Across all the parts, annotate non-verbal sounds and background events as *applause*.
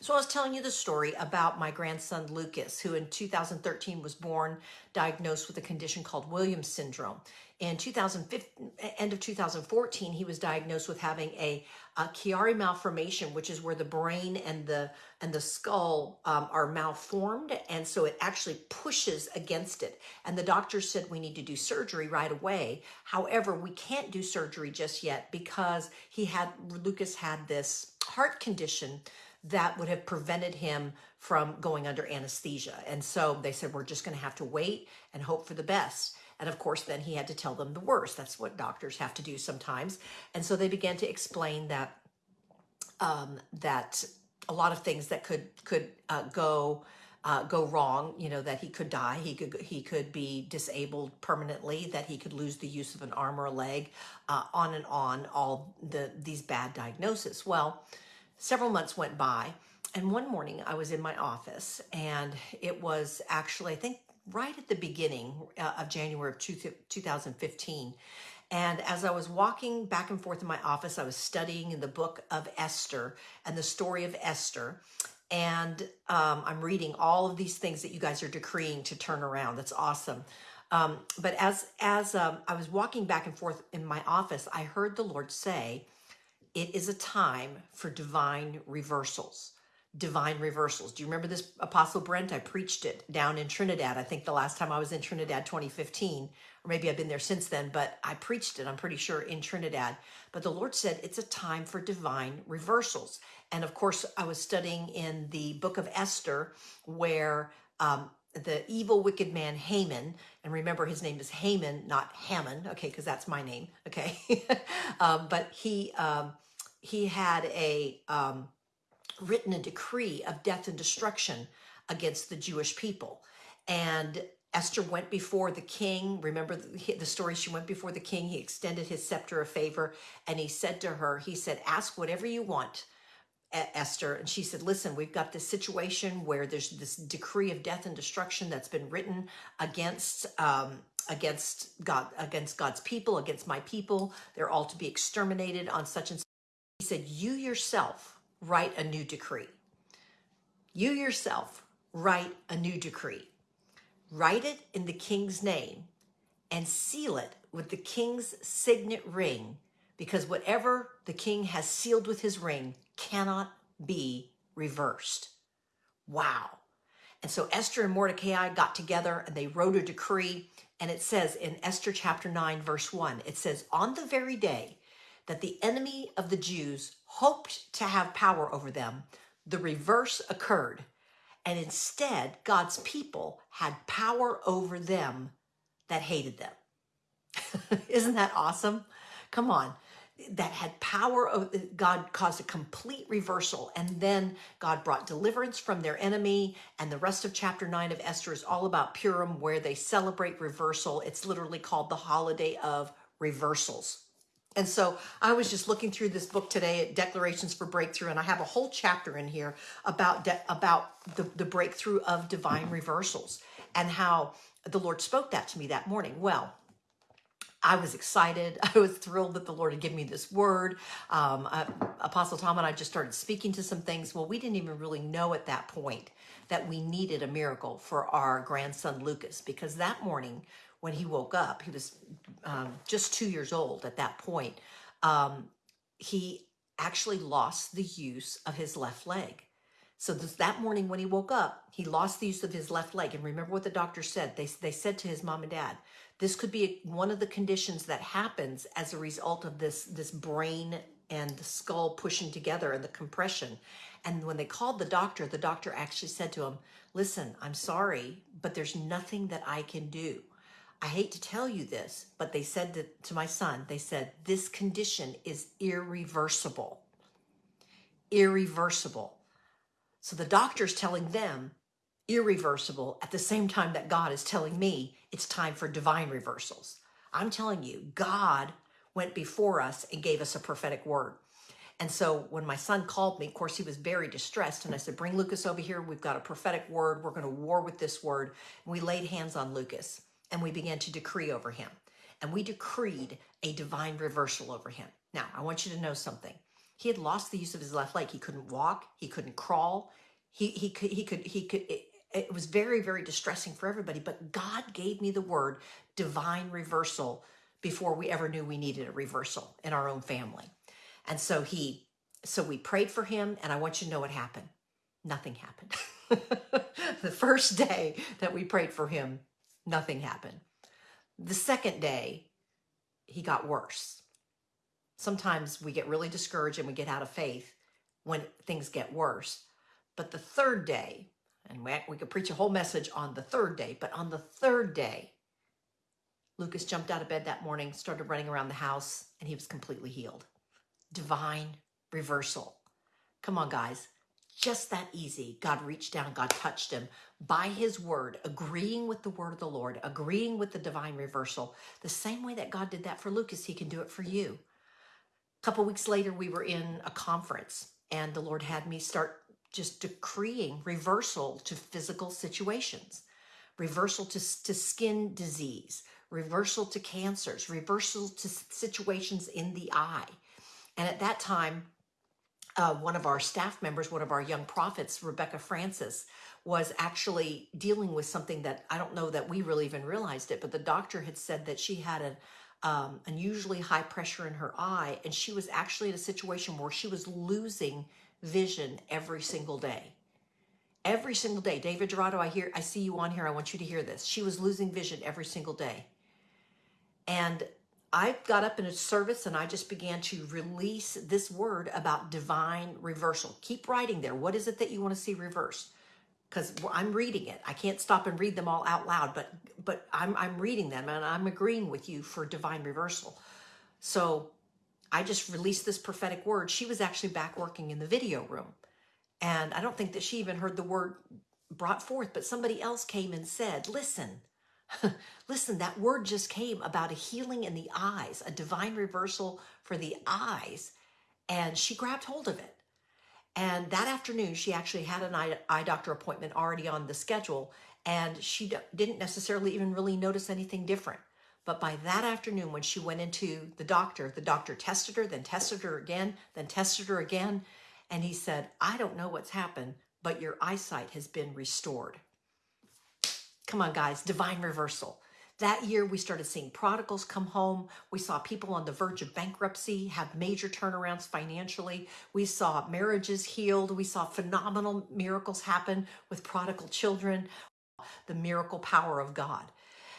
So I was telling you the story about my grandson Lucas, who in 2013 was born diagnosed with a condition called Williams syndrome. In 2015, end of 2014, he was diagnosed with having a, a Chiari malformation, which is where the brain and the and the skull um, are malformed, and so it actually pushes against it. And the doctor said we need to do surgery right away. However, we can't do surgery just yet because he had Lucas had this heart condition that would have prevented him from going under anesthesia. And so they said, we're just going to have to wait and hope for the best. And of course, then he had to tell them the worst. That's what doctors have to do sometimes. And so they began to explain that um, that a lot of things that could could uh, go uh, go wrong. You know that he could die. He could he could be disabled permanently. That he could lose the use of an arm or a leg. Uh, on and on. All the these bad diagnoses. Well, several months went by. And one morning I was in my office and it was actually, I think right at the beginning uh, of January of 2015. And as I was walking back and forth in my office, I was studying in the book of Esther and the story of Esther. And um, I'm reading all of these things that you guys are decreeing to turn around. That's awesome. Um, but as as um, I was walking back and forth in my office, I heard the Lord say, "It is a time for divine reversals." divine reversals. Do you remember this Apostle Brent? I preached it down in Trinidad. I think the last time I was in Trinidad 2015, or maybe I've been there since then, but I preached it, I'm pretty sure, in Trinidad. But the Lord said it's a time for divine reversals. And of course, I was studying in the book of Esther where um, the evil, wicked man Haman, and remember his name is Haman, not Hamon, okay, because that's my name, okay? *laughs* um, but he, um, he had a, um, written a decree of death and destruction against the Jewish people. And Esther went before the king. Remember the, the, story? She went before the king. He extended his scepter of favor and he said to her, he said, ask whatever you want, Esther. And she said, listen, we've got this situation where there's this decree of death and destruction that's been written against, um, against God, against God's people, against my people. They're all to be exterminated on such and such. He said, you yourself write a new decree. You yourself write a new decree. Write it in the king's name and seal it with the king's signet ring because whatever the king has sealed with his ring cannot be reversed. Wow. And so Esther and Mordecai got together and they wrote a decree. And it says in Esther chapter 9, verse 1, it says, On the very day that the enemy of the Jews hoped to have power over them, the reverse occurred. And instead, God's people had power over them that hated them. *laughs* Isn't that awesome? Come on. That had power, of God caused a complete reversal. And then God brought deliverance from their enemy. And the rest of chapter 9 of Esther is all about Purim, where they celebrate reversal. It's literally called the holiday of reversals. And so I was just looking through this book today, at Declarations for Breakthrough, and I have a whole chapter in here about about the, the breakthrough of divine reversals and how the Lord spoke that to me that morning. Well, I was excited. *laughs* I was thrilled that the Lord had given me this word. Um, uh, Apostle Tom and I just started speaking to some things. Well, we didn't even really know at that point that we needed a miracle for our grandson Lucas because that morning when he woke up, he was um, just two years old at that point, um, he actually lost the use of his left leg. So this, that morning when he woke up, he lost the use of his left leg. And remember what the doctor said. They, they said to his mom and dad, this could be one of the conditions that happens as a result of this, this brain and the skull pushing together and the compression. And when they called the doctor, the doctor actually said to him, listen, I'm sorry, but there's nothing that I can do. I hate to tell you this, but they said to, to my son, they said, this condition is irreversible. Irreversible. So the doctor's telling them irreversible at the same time that God is telling me it's time for divine reversals. I'm telling you, God went before us and gave us a prophetic word. And so when my son called me, of course, he was very distressed. And I said, bring Lucas over here. We've got a prophetic word. We're going to war with this word. And we laid hands on Lucas and we began to decree over him. And we decreed a divine reversal over him. Now, I want you to know something. He had lost the use of his left leg. He couldn't walk. He couldn't crawl. He he could he could he could. It, it was very very distressing for everybody. But God gave me the word divine reversal before we ever knew we needed a reversal in our own family. And so he so we prayed for him, and I want you to know what happened. Nothing happened. *laughs* the first day that we prayed for him, nothing happened. The second day, he got worse. Sometimes we get really discouraged and we get out of faith when things get worse. But the third day, and we, we could preach a whole message on the third day, but on the third day, Lucas jumped out of bed that morning, started running around the house, and he was completely healed. Divine reversal. Come on, guys. Just that easy. God reached down, God touched him by his word, agreeing with the word of the Lord, agreeing with the divine reversal. The same way that God did that for Lucas, he can do it for you. A couple weeks later, we were in a conference, and the Lord had me start just decreeing reversal to physical situations, reversal to, to skin disease, reversal to cancers, reversal to situations in the eye. And at that time, uh, one of our staff members, one of our young prophets, Rebecca Francis, was actually dealing with something that I don't know that we really even realized it, but the doctor had said that she had an um, unusually high pressure in her eye, and she was actually in a situation where she was losing vision every single day. Every single day, David Dorado, I hear, I see you on here. I want you to hear this. She was losing vision every single day, and I got up in a service and I just began to release this word about divine reversal. Keep writing there. What is it that you want to see reverse? Because I'm reading it. I can't stop and read them all out loud, but but I'm I'm reading them and I'm agreeing with you for divine reversal. So I just released this prophetic word. She was actually back working in the video room. And I don't think that she even heard the word brought forth, but somebody else came and said, listen, *laughs* Listen, that word just came about a healing in the eyes, a divine reversal for the eyes. And she grabbed hold of it. And that afternoon, she actually had an eye, eye doctor appointment already on the schedule. And she didn't necessarily even really notice anything different. But by that afternoon, when she went into the doctor, the doctor tested her, then tested her again, then tested her again. And he said, I don't know what's happened, but your eyesight has been restored. Come on, guys, divine reversal. That year, we started seeing prodigals come home. We saw people on the verge of bankruptcy have major turnarounds financially. We saw marriages healed. We saw phenomenal miracles happen with prodigal children, the miracle power of God.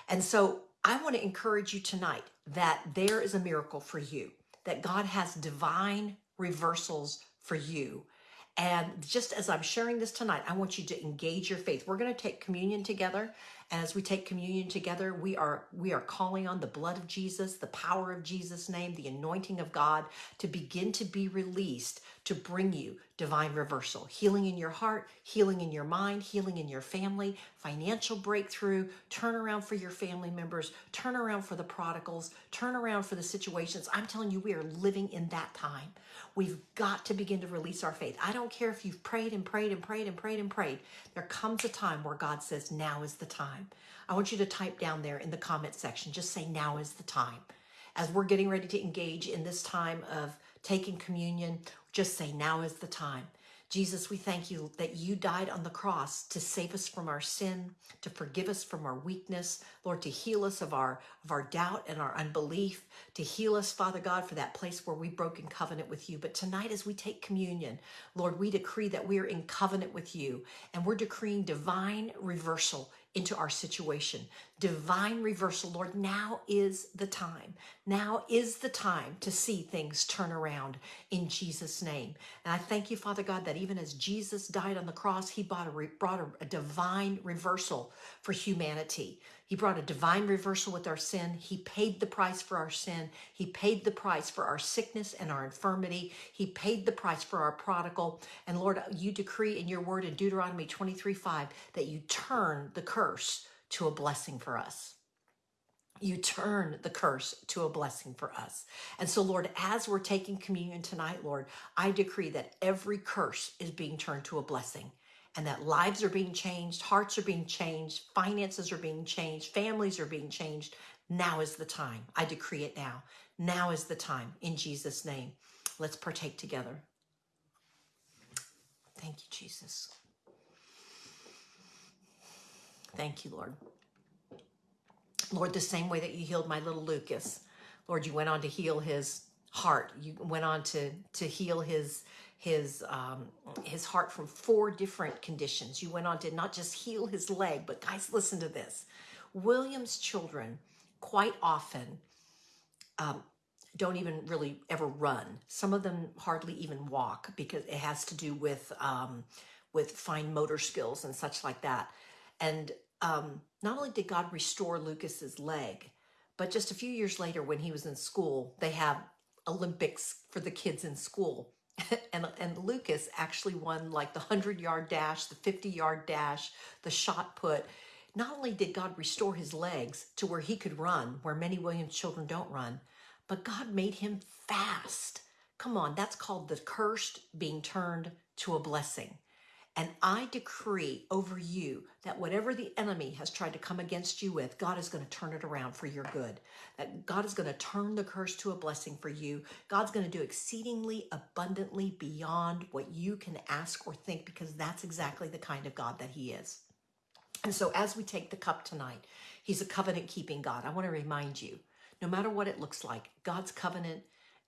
And so I want to encourage you tonight that there is a miracle for you, that God has divine reversals for you. And just as I'm sharing this tonight, I want you to engage your faith. We're going to take communion together. As we take communion together, we are we are calling on the blood of Jesus, the power of Jesus' name, the anointing of God to begin to be released to bring you divine reversal, healing in your heart, healing in your mind, healing in your family, financial breakthrough, turn around for your family members, turn around for the prodigals, turn around for the situations. I'm telling you, we are living in that time. We've got to begin to release our faith. I don't care if you've prayed and prayed and prayed and prayed and prayed. There comes a time where God says, now is the time. I want you to type down there in the comment section, just say, now is the time. As we're getting ready to engage in this time of taking communion, just say, now is the time. Jesus, we thank you that you died on the cross to save us from our sin, to forgive us from our weakness, Lord, to heal us of our, of our doubt and our unbelief, to heal us, Father God, for that place where we broke in covenant with you. But tonight, as we take communion, Lord, we decree that we are in covenant with you and we're decreeing divine reversal into our situation. Divine reversal, Lord, now is the time. Now is the time to see things turn around in Jesus' name. And I thank you, Father God, that even as Jesus died on the cross, he brought a, brought a, a divine reversal for humanity. He brought a divine reversal with our sin. He paid the price for our sin. He paid the price for our sickness and our infirmity. He paid the price for our prodigal. And Lord, you decree in your word in Deuteronomy 23 5 that you turn the curse to a blessing for us you turn the curse to a blessing for us. And so, Lord, as we're taking communion tonight, Lord, I decree that every curse is being turned to a blessing and that lives are being changed, hearts are being changed, finances are being changed, families are being changed. Now is the time. I decree it now. Now is the time in Jesus' name. Let's partake together. Thank you, Jesus. Thank you, Lord. Lord, the same way that you healed my little Lucas, Lord, you went on to heal his heart. You went on to to heal his his um, his heart from four different conditions. You went on to not just heal his leg, but guys, listen to this. William's children quite often um, don't even really ever run. Some of them hardly even walk because it has to do with um, with fine motor skills and such like that. And um, not only did God restore Lucas's leg, but just a few years later, when he was in school, they have Olympics for the kids in school. *laughs* and, and Lucas actually won like the 100 yard dash, the 50 yard dash, the shot put. Not only did God restore his legs to where he could run, where many Williams children don't run, but God made him fast. Come on, that's called the cursed being turned to a blessing. And I decree over you that whatever the enemy has tried to come against you with, God is going to turn it around for your good. That God is going to turn the curse to a blessing for you. God's going to do exceedingly abundantly beyond what you can ask or think because that's exactly the kind of God that He is. And so as we take the cup tonight, He's a covenant keeping God. I want to remind you no matter what it looks like, God's covenant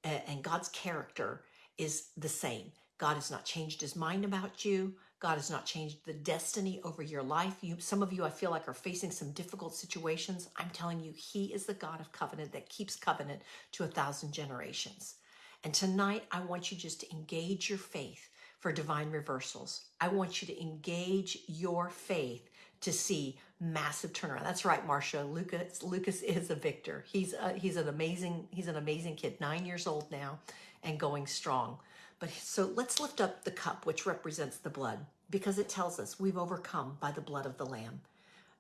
uh, and God's character is the same. God has not changed his mind about you. God has not changed the destiny over your life. You, some of you, I feel like, are facing some difficult situations. I'm telling you, He is the God of covenant that keeps covenant to a thousand generations. And tonight, I want you just to engage your faith for divine reversals. I want you to engage your faith to see massive turnaround. That's right, Marcia. Lucas Lucas is a victor. He's a, he's an amazing he's an amazing kid. Nine years old now, and going strong. But so let's lift up the cup, which represents the blood, because it tells us we've overcome by the blood of the Lamb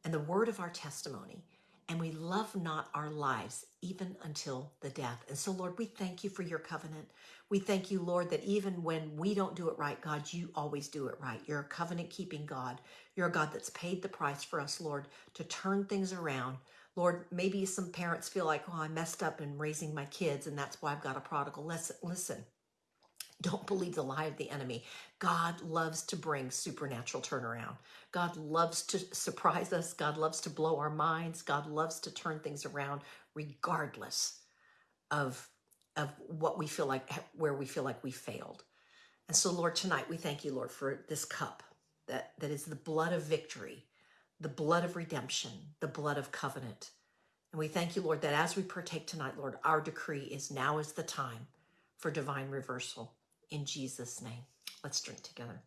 and the word of our testimony. And we love not our lives even until the death. And so, Lord, we thank you for your covenant. We thank you, Lord, that even when we don't do it right, God, you always do it right. You're a covenant keeping God. You're a God that's paid the price for us, Lord, to turn things around. Lord, maybe some parents feel like, oh, I messed up in raising my kids, and that's why I've got a prodigal. Listen, listen. Don't believe the lie of the enemy. God loves to bring supernatural turnaround. God loves to surprise us. God loves to blow our minds. God loves to turn things around regardless of, of what we feel like, where we feel like we failed. And so, Lord, tonight we thank you, Lord, for this cup that, that is the blood of victory, the blood of redemption, the blood of covenant. And we thank you, Lord, that as we partake tonight, Lord, our decree is now is the time for divine reversal in Jesus' name. Let's drink together.